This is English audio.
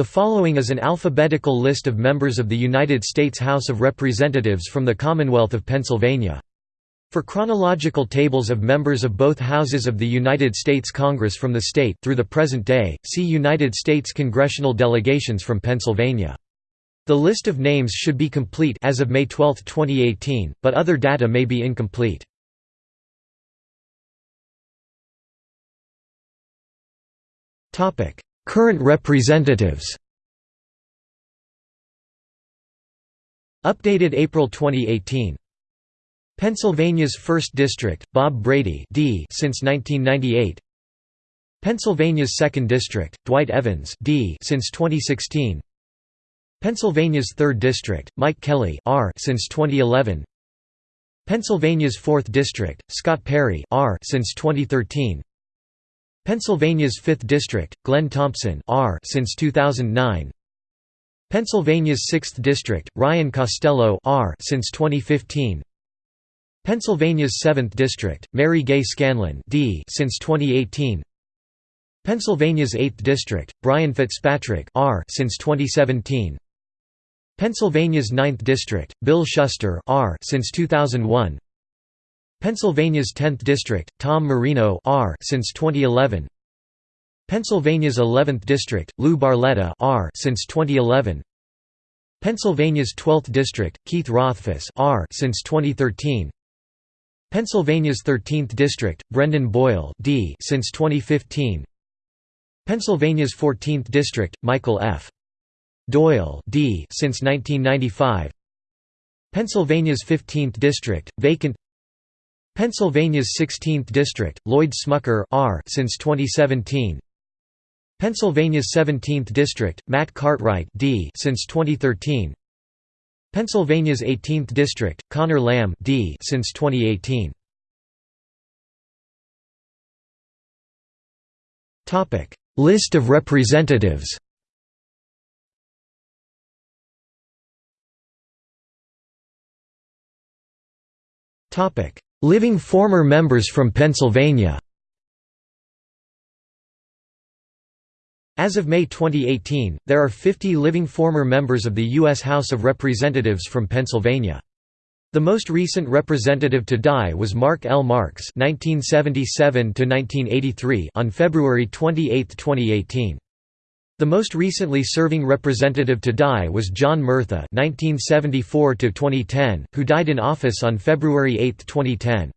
The following is an alphabetical list of members of the United States House of Representatives from the Commonwealth of Pennsylvania. For chronological tables of members of both houses of the United States Congress from the state through the present day, see United States congressional delegations from Pennsylvania. The list of names should be complete as of May 12, 2018, but other data may be incomplete. Topic: Current representatives. Updated April 2018 Pennsylvania's 1st District, Bob Brady D since 1998 Pennsylvania's 2nd District, Dwight Evans D since 2016 Pennsylvania's 3rd District, Mike Kelly R since 2011 Pennsylvania's 4th District, Scott Perry R since 2013 Pennsylvania's 5th District, Glenn Thompson R since 2009. Pennsylvania's 6th District, Ryan Costello R since 2015. Pennsylvania's 7th District, Mary Gay Scanlon D since 2018. Pennsylvania's 8th District, Brian Fitzpatrick R since 2017. Pennsylvania's 9th District, Bill Shuster R since 2001. Pennsylvania's 10th District, Tom Marino R since 2011. Pennsylvania's 11th District, Lou Barletta R since 2011. Pennsylvania's 12th District, Keith Rothfus R since 2013. Pennsylvania's 13th District, Brendan Boyle D since 2015. Pennsylvania's 14th District, Michael F. Doyle D since 1995. Pennsylvania's 15th District, vacant Pennsylvania's 16th District, Lloyd Smucker R since 2017. Pennsylvania's 17th District, Matt Cartwright D since 2013. Pennsylvania's 18th District, Connor Lamb D since 2018. Topic: List of representatives. Topic: Living former members from Pennsylvania As of May 2018, there are 50 living former members of the U.S. House of Representatives from Pennsylvania. The most recent representative to die was Marc L. Marks (1977–1983) on February 28, 2018. The most recently serving representative to die was John Murtha (1974–2010), who died in office on February 8, 2010.